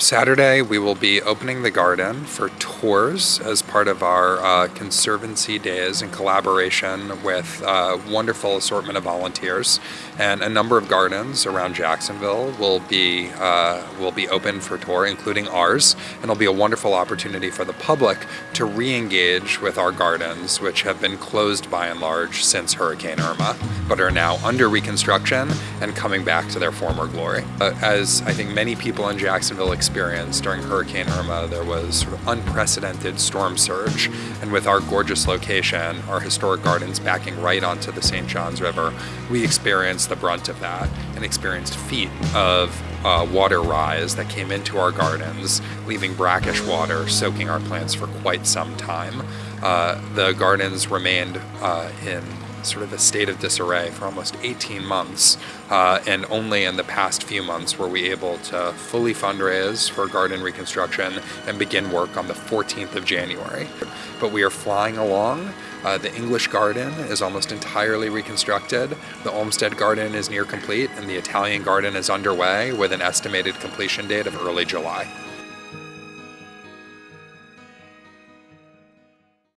Saturday, we will be opening the garden for tours as part of our uh, Conservancy Days in collaboration with a uh, wonderful assortment of volunteers. And a number of gardens around Jacksonville will be, uh, will be open for tour, including ours. And it'll be a wonderful opportunity for the public to re-engage with our gardens, which have been closed by and large since Hurricane Irma, but are now under reconstruction and coming back to their former glory. Uh, as I think many people in Jacksonville during Hurricane Irma, there was sort of unprecedented storm surge. And with our gorgeous location, our historic gardens backing right onto the St. Johns River, we experienced the brunt of that and experienced feet of uh, water rise that came into our gardens, leaving brackish water soaking our plants for quite some time. Uh, the gardens remained uh, in sort of a state of disarray for almost 18 months, uh, and only in the past few months were we able to fully fundraise for garden reconstruction and begin work on the 14th of January. But we are flying along. Uh, the English garden is almost entirely reconstructed. The Olmsted garden is near complete, and the Italian garden is underway with an estimated completion date of early July.